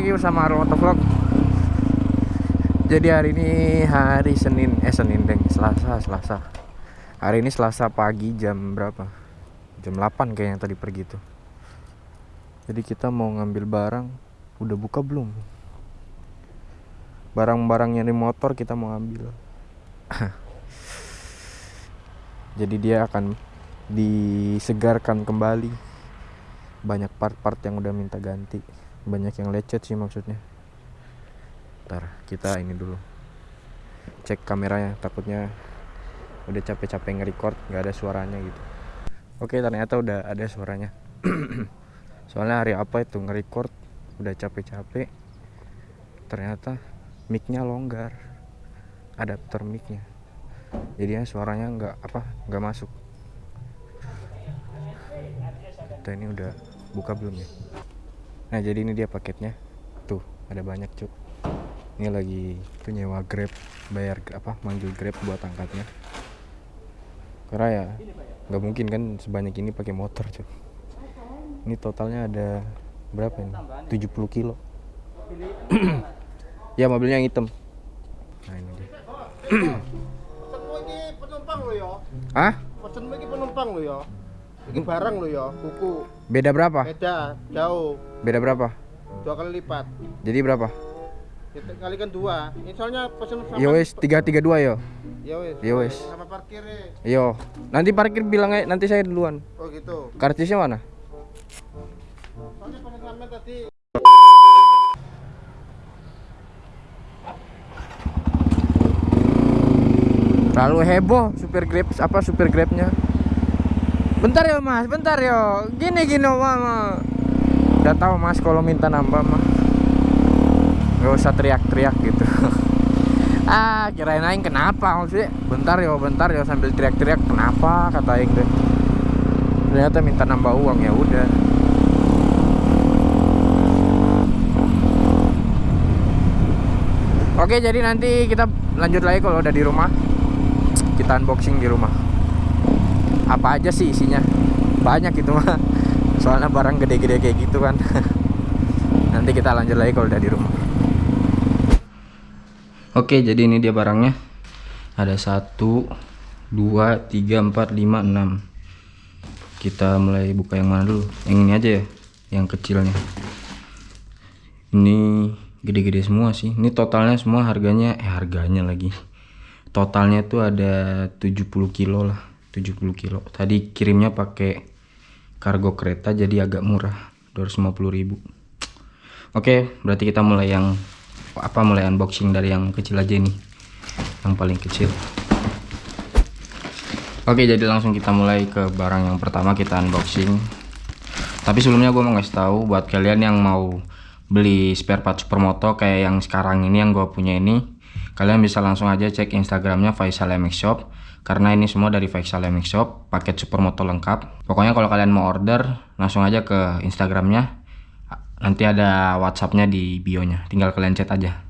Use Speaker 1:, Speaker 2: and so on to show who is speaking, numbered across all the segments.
Speaker 1: lagi bersama Arul Motovlog Jadi hari ini hari Senin Eh Senin deng. Selasa Selasa. Hari ini Selasa pagi jam berapa? Jam 8 kayaknya tadi pergi tuh. Jadi kita mau ngambil barang. Udah buka belum? Barang-barangnya di motor kita mau ambil. Jadi dia akan disegarkan kembali. Banyak part-part yang udah minta ganti banyak yang lecet sih maksudnya. Ntar kita ini dulu. Cek kameranya takutnya udah capek-capek nge-record nggak ada suaranya gitu. Oke ternyata udah ada suaranya. Soalnya hari apa itu nge-record udah capek-capek ternyata micnya longgar. Adapter micnya. Jadinya suaranya nggak apa nggak masuk. Kita ini udah buka belum ya nah jadi ini dia paketnya tuh ada banyak cuk ini lagi tuh nyewa grab bayar apa manggil grab buat angkatnya karena ya nggak mungkin kan sebanyak ini pakai motor cuk ini totalnya ada berapa ini 70 kilo Ya mobilnya yang hitam. Nah ini dia.
Speaker 2: Penumpang lo ya.
Speaker 1: Ah?
Speaker 2: Penumpang lo ya. Iki barang lo ya, kuku.
Speaker 1: Beda berapa?
Speaker 2: Beda, jauh.
Speaker 1: Beda berapa?
Speaker 2: Dua kali lipat.
Speaker 1: Jadi berapa?
Speaker 2: Kita kalikan dua. Ini soalnya pesen sama.
Speaker 1: Yo wes 332 yo.
Speaker 2: Ya wes.
Speaker 1: Ya wes.
Speaker 2: Sama parkirnya.
Speaker 1: Yo. Nanti parkir bilang aja nanti saya duluan.
Speaker 2: Oh gitu.
Speaker 1: Karcisnya mana?
Speaker 2: Soalnya paling lama tadi
Speaker 1: Terlalu heboh supir grab apa supir grabnya. Bentar ya mas, bentar yo. Gini gini mama. Udah tahu mas kalau minta nambah mah. Gak usah teriak-teriak gitu. ah kirain aing kenapa maksudnya bentar yo bentar yo sambil teriak-teriak kenapa kata aing deh ternyata minta nambah uang ya udah Oke jadi nanti kita lanjut lagi kalau udah di rumah Kita unboxing di rumah Apa aja sih isinya? Banyak itu mah. Soalnya barang gede-gede kayak gitu kan. Nanti kita lanjut lagi kalau udah di rumah. Oke jadi ini dia barangnya. Ada satu dua tiga empat lima enam. Kita mulai buka yang mana dulu? Yang ini aja ya Yang kecilnya. Ini gede-gede semua sih. Ini totalnya semua harganya eh harganya lagi. Totalnya tuh ada 70 kilo lah 70 kilo. Tadi kirimnya pakai kargo kereta jadi agak murah 250 ribu. Oke berarti kita mulai yang apa mulai unboxing dari yang kecil aja nih yang paling kecil. Oke jadi langsung kita mulai ke barang yang pertama kita unboxing. Tapi sebelumnya gue mau ngasih tahu buat kalian yang mau beli spare part supermoto kayak yang sekarang ini yang gue punya ini kalian bisa langsung aja cek instagramnya Faisal MX Shop karena ini semua dari Faisal MX Shop paket supermoto lengkap. Pokoknya kalau kalian mau order langsung aja ke instagramnya. Nanti ada whatsappnya di bio nya tinggal kalian chat aja.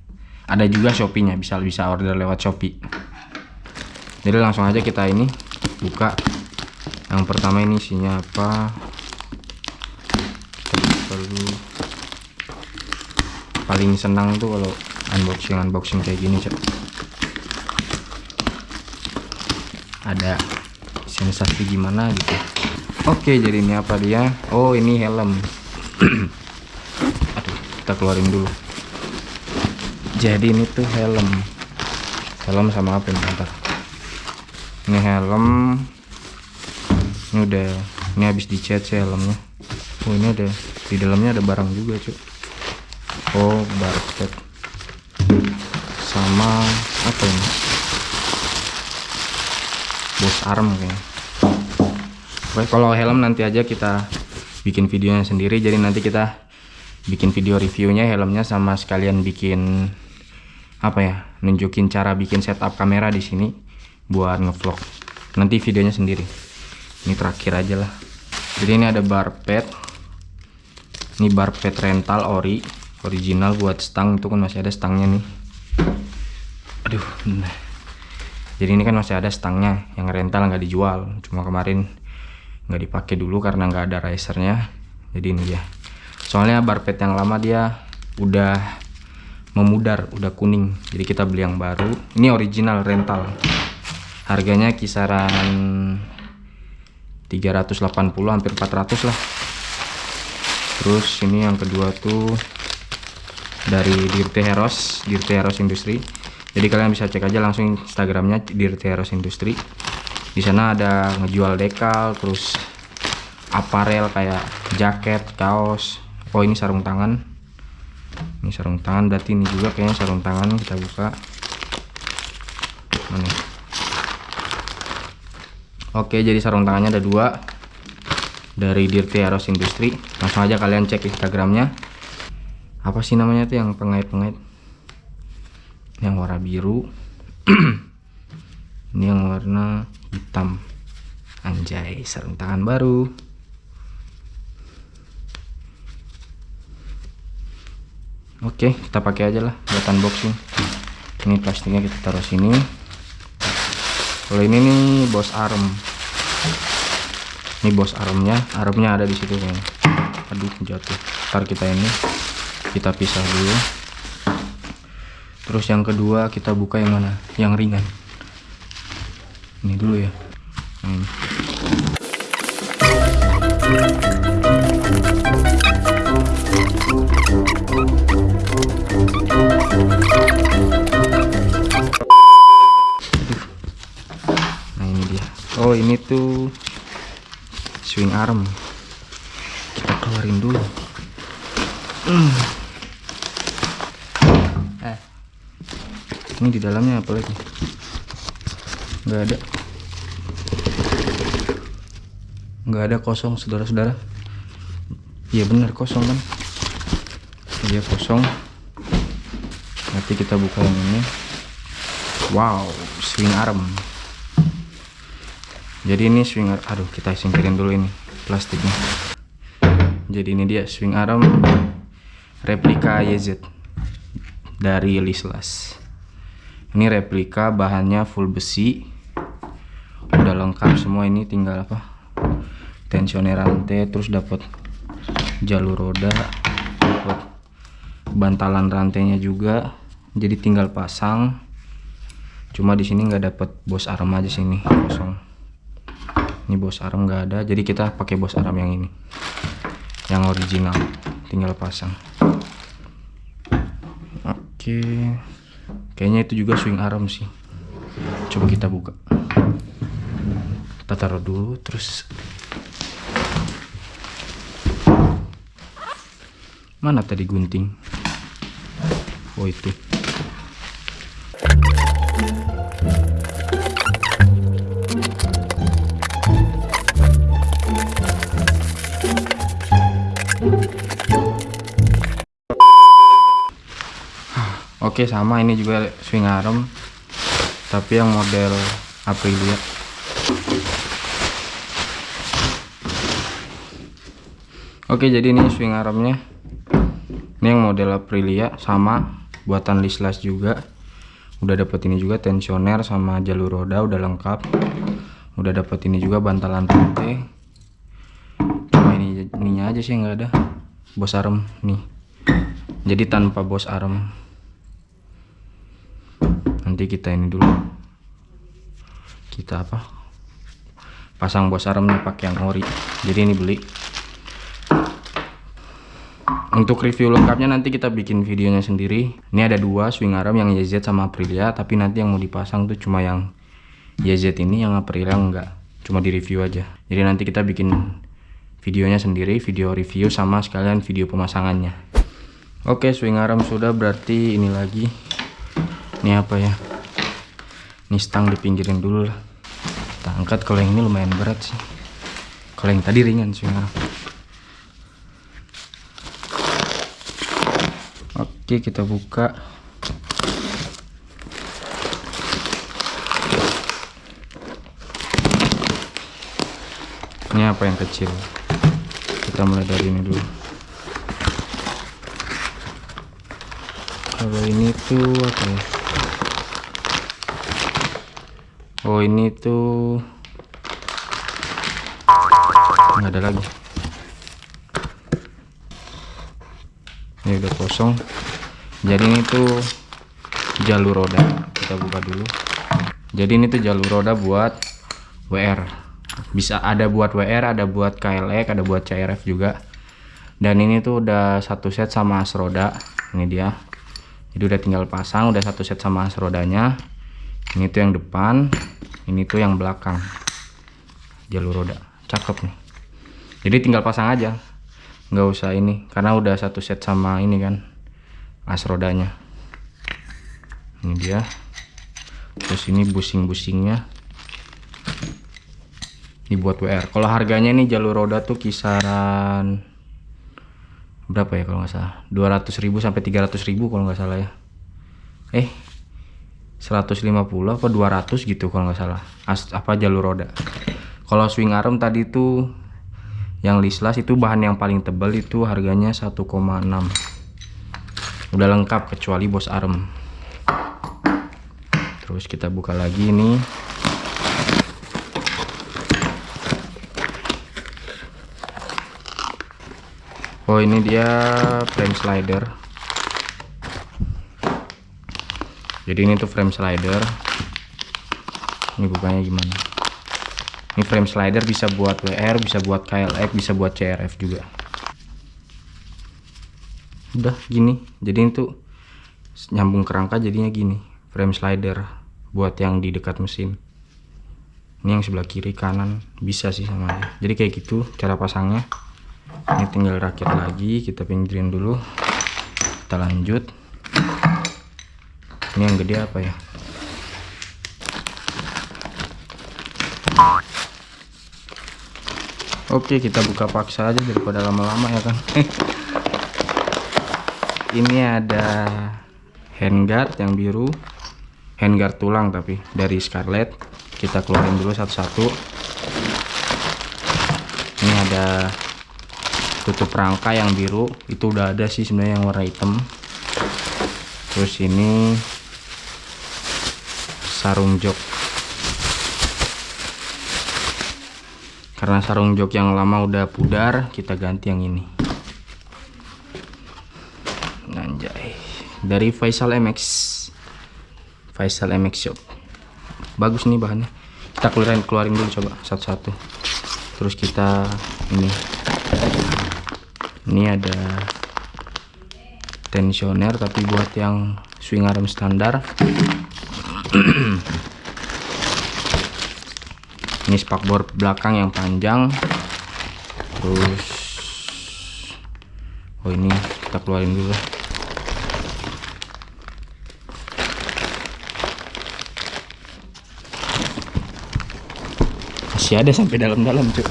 Speaker 1: Ada juga shopee nya bisa bisa order lewat shopee. Jadi langsung aja kita ini buka. Yang pertama ini isinya apa? Kita dulu paling senang tuh kalau unboxing unboxing kayak gini cek ada sensasi gimana gitu. Oke jadi ini apa dia? Oh ini helm. Aduh kita keluarin dulu. Jadi ini tuh helm. Helm sama apa nih ntar ini helm. Ini udah ini habis dicat sih helmnya. Oh ini ada di dalamnya ada barang juga cuy oh barcode. Sama apa ini bos arm kayaknya. Oke, kalau helm nanti aja kita bikin videonya sendiri jadi nanti kita bikin video reviewnya helmnya sama sekalian bikin apa ya nunjukin cara bikin setup kamera di sini buat ngevlog. Nanti videonya sendiri. Ini terakhir aja lah. Jadi ini ada bar pad. Ini bar pad rental ori original buat stang. Itu kan masih ada stangnya nih. Aduh nah. Jadi ini kan masih ada stangnya yang rental nggak dijual. Cuma kemarin nggak dipakai dulu karena nggak ada risernya. Jadi ini dia. Soalnya barpet yang lama dia udah memudar udah kuning. Jadi kita beli yang baru. Ini original rental. Harganya kisaran 380 hampir 400 lah. Terus ini yang kedua tuh dari Dirte Heros Dirte Heros Industri jadi kalian bisa cek aja langsung instagramnya Dirte Heros Industri di sana ada ngejual dekal terus aparel kayak jaket kaos oh ini sarung tangan ini sarung tangan berarti ini juga kayaknya sarung tangan kita buka mana Oke, jadi sarung tangannya ada dua dari Dirty Eros Industri. Langsung aja kalian cek Instagramnya. Apa sih namanya tuh yang pengait-pengait? Yang warna biru. Ini yang warna hitam. Anjay, sarung tangan baru. Oke, kita pakai aja lah buat unboxing. Ini plastiknya kita taruh sini kalau ini nih bos arm ini bos armnya armnya ada di situ kan aduh jatuh ntar kita ini kita pisah dulu terus yang kedua kita buka yang mana? Yang ringan. Ini dulu ya. Ini. oh ini tuh swing arm. Kita keluarin dulu hmm. eh di dalamnya apa lagi nggak ada. Nggak ada kosong saudara-saudara. Iya benar kosong kan? Iya kosong. Nanti kita buka yang ini. Wow swing arm. Jadi ini swing arm aduh kita singkirin dulu ini plastiknya. Jadi ini dia swing arm replika YZ dari Lislas ini replika bahannya full besi. Udah lengkap semua ini tinggal apa? Tensioner rantai terus dapat jalur roda dapat bantalan rantainya juga. Jadi tinggal pasang. Cuma di sini nggak dapat bos arm aja sini kosong. Ini bos arm nggak ada jadi kita pakai bos arm yang ini. Yang original tinggal pasang. Oke kayaknya itu juga swing arm sih. Coba kita buka. Kita taruh dulu terus. Mana tadi gunting? Oh itu Oke sama ini juga swing arm tapi yang model Aprilia. Oke jadi ini swing armnya. Ini yang model Aprilia sama buatan Lislas juga. Udah dapat ini juga tensioner sama jalur roda udah lengkap. Udah dapat ini juga bantalan rantai cuma ini ininya aja sih nggak ada bos arm nih. Jadi tanpa bos arm nanti kita ini dulu. Kita apa? Pasang bos armnya pakai yang ori. Jadi ini beli. Untuk review lengkapnya nanti kita bikin videonya sendiri. Ini ada dua swing arm yang YZ sama Aprilia. Tapi nanti yang mau dipasang tuh cuma yang YZ ini yang Aprilia enggak. Cuma di review aja. Jadi nanti kita bikin videonya sendiri video review sama sekalian video pemasangannya. Oke swing arm sudah. Berarti ini lagi. Ini apa ya ini stang dipinggirin dulu lah. Kita angkat kalau yang ini lumayan berat sih. Kalau yang tadi ringan sih oke kita buka. Ini apa yang kecil? Kita mulai dari ini dulu. Kalau ini tuh apa ya oh ini tuh nggak ada lagi. Ini udah kosong. Jadi ini tuh jalur roda. Kita buka dulu. Jadi ini tuh jalur roda buat WR bisa ada buat WR ada buat KLX ada buat CRF juga. Dan ini tuh udah satu set sama as roda. Ini dia. Jadi udah tinggal pasang udah satu set sama as rodanya. Ini tuh yang depan ini tuh yang belakang. Jalur roda. Cakep nih. Jadi tinggal pasang aja. Nggak usah ini karena udah satu set sama ini kan as rodanya. Ini dia. Terus ini busing-busingnya. Dibuat WR kalau harganya ini jalur roda tuh kisaran berapa ya kalau nggak salah? 200.000 sampai 300.000 kalau nggak salah ya. Eh 150 apa 200 gitu kalau nggak salah. As, apa jalur roda. Kalau swing arm tadi tuh yang lislas itu bahan yang paling tebal itu harganya 1,6 udah lengkap kecuali bos arm. Terus kita buka lagi ini. Oh ini dia frame slider jadi ini tuh frame slider. Ini bukanya gimana? Ini frame slider bisa buat WR bisa buat KLX bisa buat CRF juga. Udah gini. Jadi itu nyambung kerangka jadinya gini. Frame slider buat yang di dekat mesin. Ini yang sebelah kiri kanan bisa sih sama aja jadi kayak gitu cara pasangnya. Ini tinggal rakit lagi kita pinggirin dulu. Kita lanjut ini yang gede apa ya? Oke kita buka paksa aja daripada lama-lama ya kan ini ada handguard yang biru. Handguard tulang tapi dari Scarlett. Kita keluarin dulu satu-satu. Ini ada tutup rangka yang biru. Itu udah ada sih sebenarnya yang warna hitam. Terus ini sarung jok. Karena sarung jok yang lama udah pudar kita ganti yang ini. Anjay. Dari Faisal MX Faisal MX Shop. Bagus nih bahannya. Kita keluarin keluarin dulu coba satu-satu. Terus kita ini. Ini ada tensioner tapi buat yang swing arm standar ini spakbor belakang yang panjang. Terus oh ini kita keluarin dulu. Masih ada sampai dalam-dalam cuy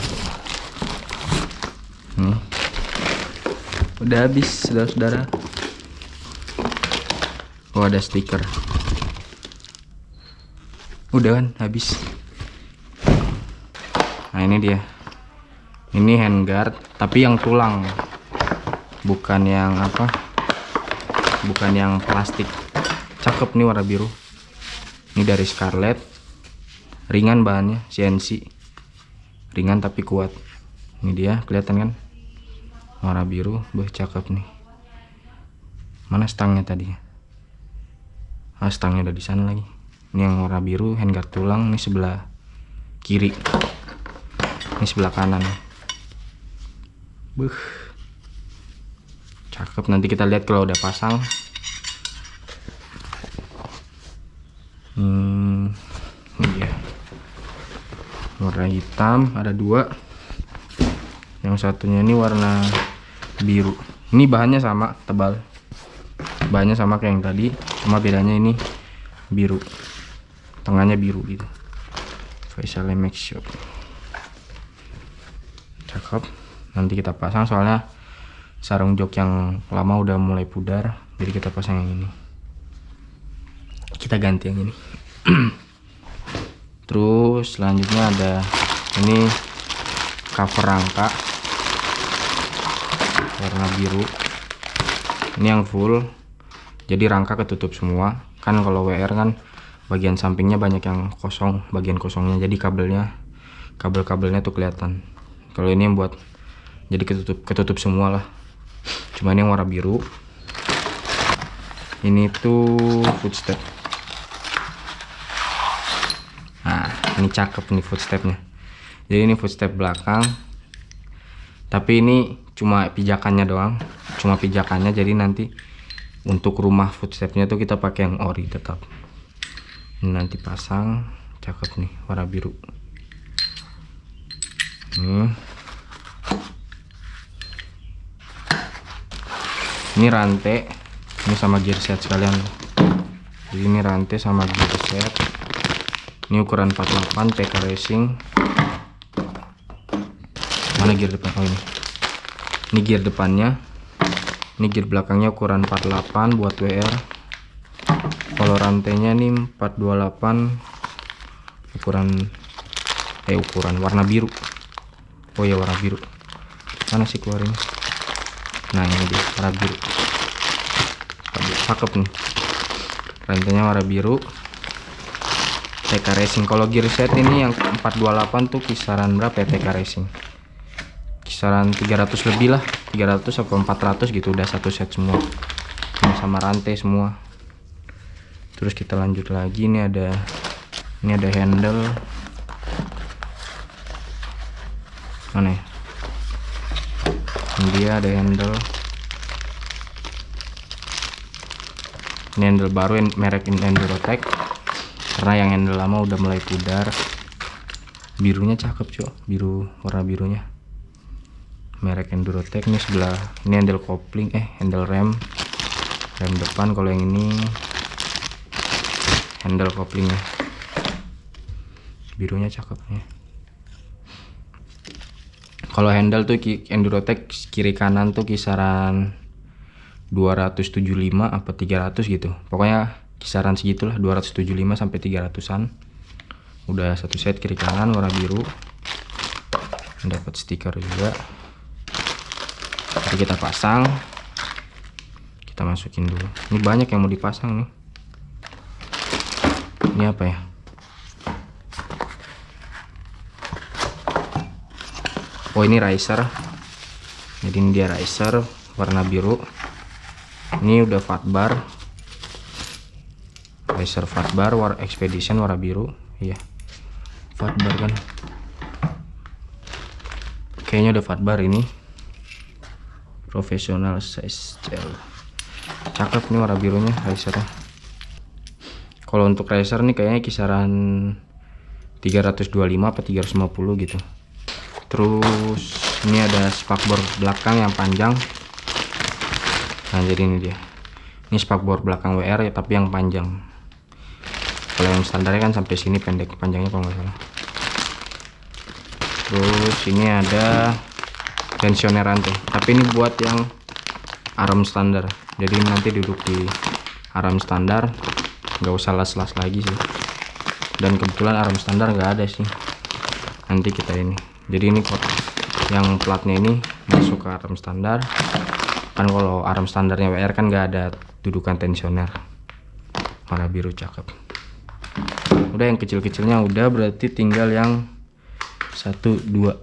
Speaker 1: udah habis saudara-saudara. Oh ada stiker udah kan habis. Nah ini dia. Ini handguard tapi yang tulang. Bukan yang apa? Bukan yang plastik. Cakep nih warna biru. Ini dari Scarlett. Ringan bahannya CNC ringan tapi kuat. Ini dia kelihatan kan? Warna biru bah cakep nih. Mana stangnya tadi? Ah stangnya udah di sana lagi ini yang warna biru handguard tulang ini sebelah kiri. Ini sebelah kanan. Buh. cakep nanti kita lihat kalau udah pasang. Hmm iya. Warna hitam ada dua. Yang satunya ini warna biru. Ini bahannya sama tebal. Bahannya sama kayak yang tadi cuma bedanya ini biru tengahnya biru gitu. Faisal MX Shop. Cakep. Nanti kita pasang soalnya sarung jok yang lama udah mulai pudar jadi kita pasang yang ini. Kita ganti yang ini. Terus selanjutnya ada ini cover rangka. Warna biru. Ini yang full. Jadi rangka ketutup semua. Kan kalau WR kan bagian sampingnya banyak yang kosong bagian kosongnya. Jadi kabelnya kabel-kabelnya tuh kelihatan. Kalau ini yang buat jadi ketutup ketutup semua lah. Cuman yang warna biru. Ini tuh footstep. Nah ini cakep nih footstepnya. Jadi ini footstep belakang. Tapi ini cuma pijakannya doang. Cuma pijakannya jadi nanti untuk rumah footstepnya tuh kita pakai yang ori tetap. ini nanti pasang cakep nih warna biru. Hmm. ini rantai ini sama gear set sekalian. Jadi ini rantai sama gear set. Ini ukuran 48 PK Racing. Mana gear depan? Oh ini. Ini gear depannya. Ini gear belakangnya ukuran 48 buat WR kalau rantainya nih 428 ukuran eh ukuran warna biru. Oh ya warna biru. Mana sih keluarin nah ini dia warna biru. Cakep nih. Rantainya warna biru. TK Racing. Kalau gear set ini yang 428 tuh kisaran berapa ya TK Racing? Kisaran 300 lebih lah 300 atau 400 gitu udah satu set semua. Sama rantai semua terus kita lanjut lagi ini ada ini ada handle. Mana ya? Ini dia ada handle. Ini handle baru merek Endurotech karena yang handle lama udah mulai pudar. Birunya cakep cuy biru warna birunya. Merek Endurotech ini sebelah ini handle kopling eh handle rem. Rem depan kalau yang ini handle koplingnya birunya cakep ya. Kalau handle tuh Endurotech kiri kanan tuh kisaran 275 apa 300 gitu. Pokoknya kisaran segitulah 275 sampai 300an udah satu set kiri kanan warna biru. Dapat stiker juga. Jadi kita pasang. Kita masukin dulu. Ini banyak yang mau dipasang nih ini apa ya? Oh ini riser. Jadi ini dia riser warna biru. Ini udah fat bar. Riser fat bar war expedition warna biru. Iya. Fat bar kan? Kayaknya udah fat bar ini. Professional size gel. Cakep nih warna birunya risernya kalau untuk racer nih kayaknya kisaran 325 apa 350 gitu. Terus ini ada spakbor belakang yang panjang. Nah jadi ini dia. Ini spakbor belakang WR ya tapi yang panjang. Kalau yang standarnya kan sampai sini pendek panjangnya kalau nggak salah. Terus ini ada tensioner rantai tapi ini buat yang arm standar. Jadi nanti duduk di arm standar nggak usah las-las lagi sih. Dan kebetulan arm standar nggak ada sih. Nanti kita ini. Jadi ini kot yang platnya ini masuk ke arm standar. Kan kalau arm standarnya WR kan nggak ada dudukan tensioner. Warna biru cakep. Udah yang kecil-kecilnya udah berarti tinggal yang satu dua.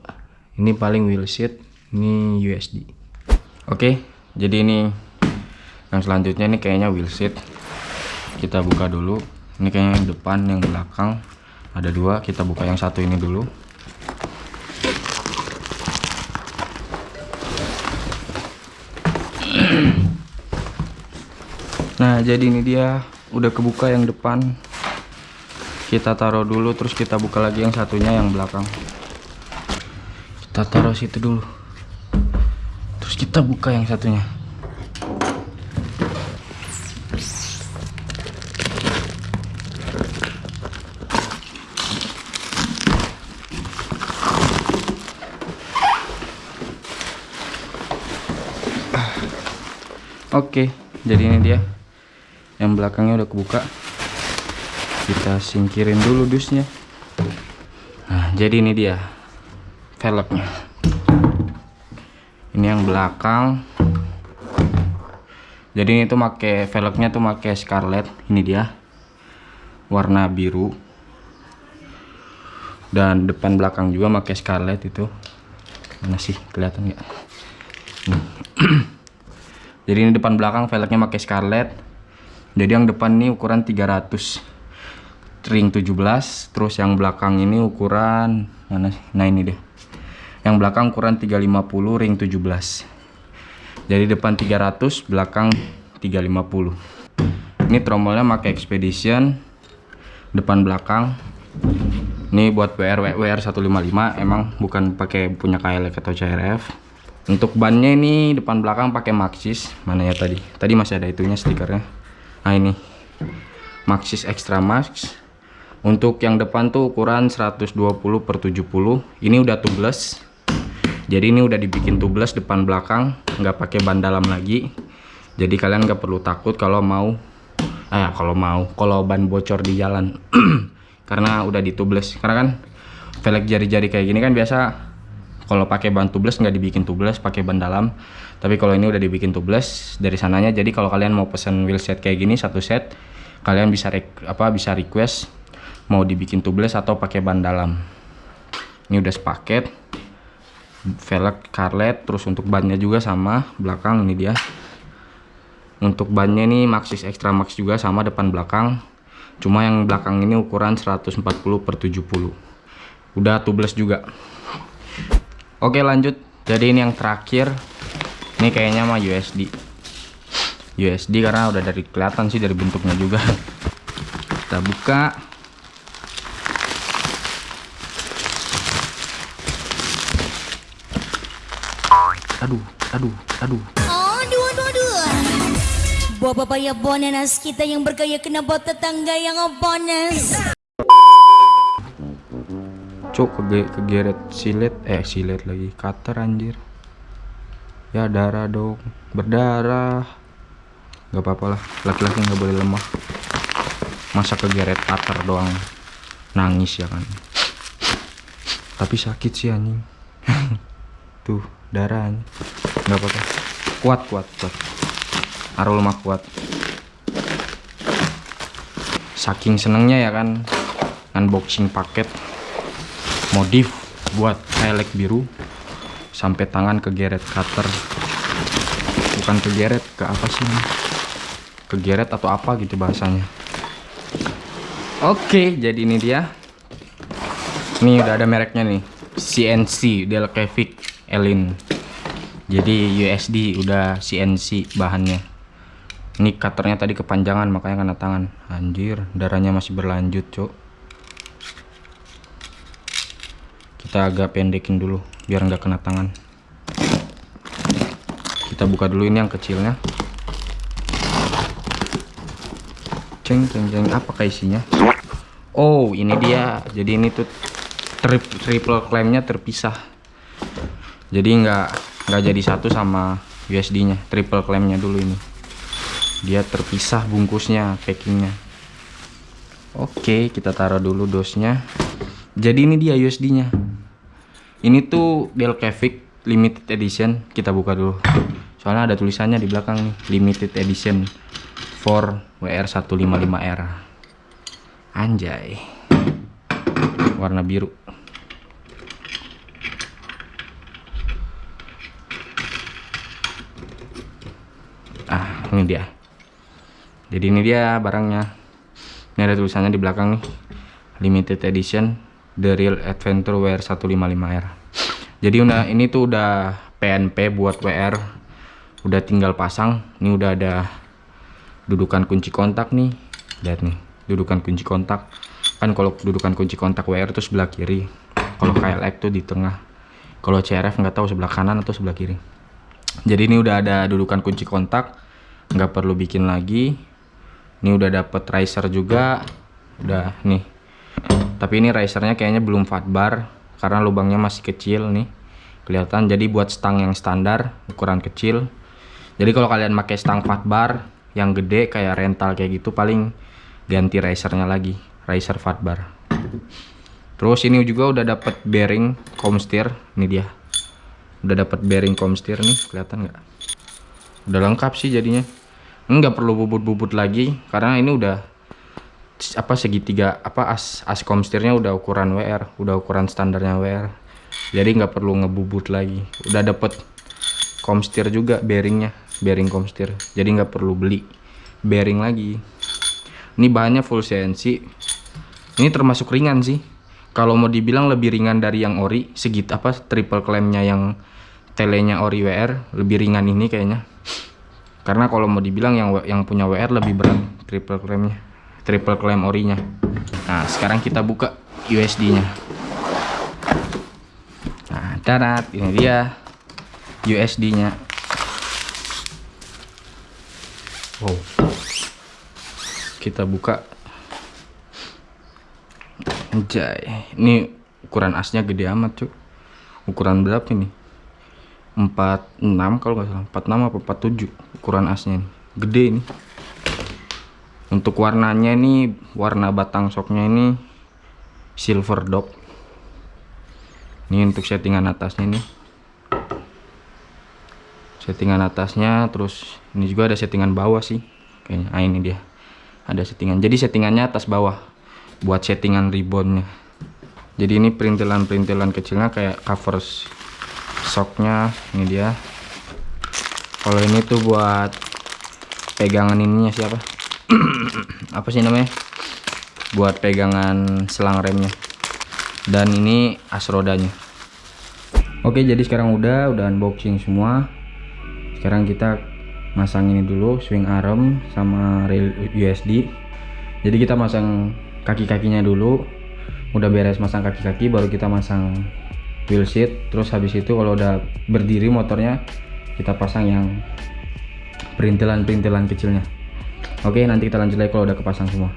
Speaker 1: Ini paling wheel seat ini USD oke jadi ini yang selanjutnya ini kayaknya wheel seat kita buka dulu. Ini kayaknya yang depan yang belakang. Ada dua kita buka yang satu ini dulu. Nah jadi ini dia. Udah kebuka yang depan. Kita taruh dulu terus kita buka lagi yang satunya yang belakang. Kita taruh situ dulu. Terus kita buka yang satunya Oke, jadi ini dia. Yang belakangnya udah kebuka. Kita singkirin dulu dusnya. Nah, jadi ini dia velgnya. Ini yang belakang. jadi ini tuh make velgnya tuh make scarlet ini dia warna biru dan depan belakang juga make scarlet itu mana sih kelihatan nggak. jadi ini depan belakang velgnya pakai scarlet. Jadi yang depan ini ukuran 300 ring 17 terus yang belakang ini ukuran mana nah ini deh yang belakang ukuran 350 ring 17 jadi depan 300 belakang 350 ini tromolnya pakai expedition depan belakang. Ini buat WR WR 155 emang bukan pakai punya KLX atau CRF untuk bannya ini depan belakang pakai Maxxis mana ya tadi? Tadi masih ada itunya stikernya. Nah ini. Maxxis Extra Max. Untuk yang depan tuh ukuran 120 per 70 ini udah tubeless. Jadi ini udah dibikin tubeless depan belakang. Nggak pakai ban dalam lagi. Jadi kalian nggak perlu takut kalau mau eh kalau mau kalau ban bocor di jalan. Karena udah di tubeless. Karena kan velg jari-jari kayak gini kan biasa kalau pakai ban tubeless nggak dibikin tubeless pakai ban dalam. Tapi kalau ini udah dibikin tubeless dari sananya. Jadi kalau kalian mau pesen wheelset kayak gini satu set kalian bisa apa bisa request mau dibikin tubeless atau pakai ban dalam. Ini udah sepaket. Velg carlet terus untuk bannya juga sama belakang ini dia. Untuk bannya ini Maxxis Extra Max juga sama depan belakang. Cuma yang belakang ini ukuran 140 per 70 udah tubeless juga oke lanjut. Jadi ini yang terakhir. Ini kayaknya mah USD USD karena udah dari kelihatan sih dari bentuknya juga. Kita buka. Aduh aduh aduh.
Speaker 3: Aduh, aduh, aduh. Bapak ya bonus kita yang bergaya kena buat tetangga yang bonus.
Speaker 1: Cuk kege kegeret silet eh silet lagi cutter anjir. Ya darah dong. Berdarah. Nggak apa-apa lah laki-laki nggak boleh lemah. Masa kegeret cutter doang? Nangis ya kan? Tapi sakit sih anjing. Tuh darah anjing. nggak apa-apa. Kuat kuat kuat. Arul mah kuat. Saking senengnya ya kan? Unboxing paket modif buat elek biru sampai tangan kegeret cutter. Bukan kegeret ke apa sih ini? kegeret atau apa gitu bahasanya. Oke jadi ini dia. Ini udah ada mereknya nih CNC Delcavic Elin. Jadi USD udah CNC bahannya. Ini cutternya tadi kepanjangan makanya kena tangan. Anjir darahnya masih berlanjut cok kita agak pendekin dulu biar nggak kena tangan. Kita buka dulu ini yang kecilnya. Ceng ceng ceng. Apa isinya? Oh ini dia. Jadi ini tuh trip, triple claimnya terpisah. Jadi nggak nggak jadi satu sama USD nya triple claimnya dulu ini. Dia terpisah bungkusnya packingnya. Oke kita taruh dulu dosnya. Jadi ini dia USD nya ini tuh Delcavic limited edition. Kita buka dulu. Soalnya ada tulisannya di belakang nih. Limited edition for WR155R anjay. Warna biru. Ah ini dia. Jadi ini dia barangnya. Ini ada tulisannya di belakang nih. Limited edition The Real Adventure WR 155R jadi udah ini tuh udah PNP buat WR udah tinggal pasang. Ini udah ada dudukan kunci kontak nih. Lihat nih dudukan kunci kontak. Kan kalau dudukan kunci kontak WR itu sebelah kiri. Kalau KLX tuh di tengah. Kalau CRF nggak tahu sebelah kanan atau sebelah kiri. Jadi ini udah ada dudukan kunci kontak. Nggak perlu bikin lagi. Ini udah dapet riser juga. Udah nih tapi ini risernya kayaknya belum fat bar karena lubangnya masih kecil nih. Kelihatan jadi buat stang yang standar ukuran kecil. Jadi kalau kalian pakai stang fat bar yang gede kayak rental kayak gitu paling ganti risernya lagi riser fat bar. Terus ini juga udah dapet bearing comsteer ini dia. Udah dapet bearing comsteer nih kelihatan nggak? Udah lengkap sih jadinya. Nggak perlu bubut-bubut lagi karena ini udah apa segitiga apa as as komstirnya udah ukuran WR udah ukuran standarnya WR jadi nggak perlu ngebubut lagi. Udah dapet komstir juga bearingnya bearing komstir jadi nggak perlu beli bearing lagi. Ini bahannya full CNC ini termasuk ringan sih. Kalau mau dibilang lebih ringan dari yang ori segit apa triple clampnya yang telenya ori WR lebih ringan ini kayaknya. Karena kalau mau dibilang yang yang punya WR lebih berat triple clampnya triple clamp orinya. Nah sekarang kita buka USD nya nah darat ini dia USD nya wow. Kita buka. Anjay, ini ukuran asnya gede amat cuy ukuran berapa ini? 46 kalau nggak salah. 46 apa 47 ukuran asnya ini. Gede ini untuk warnanya ini warna batang soknya ini silver dog. Ini untuk settingan atasnya nih settingan atasnya terus ini juga ada settingan bawah sih. Kayaknya ah ini dia. Ada settingan. Jadi settingannya atas bawah buat settingan ribbonnya. Jadi ini perintilan-perintilan kecilnya kayak cover soknya ini dia. Kalau ini tuh buat pegangan ininya siapa apa sih namanya? Buat pegangan selang remnya. Dan ini as rodanya oke jadi sekarang udah udah unboxing semua. Sekarang kita masang ini dulu swing arm sama rail USD jadi kita masang kaki-kakinya dulu. Udah beres masang kaki-kaki baru kita masang wheel seat. Terus habis itu kalau udah berdiri motornya kita pasang yang perintilan-perintilan kecilnya oke nanti kita lanjut lagi kalau udah kepasang semua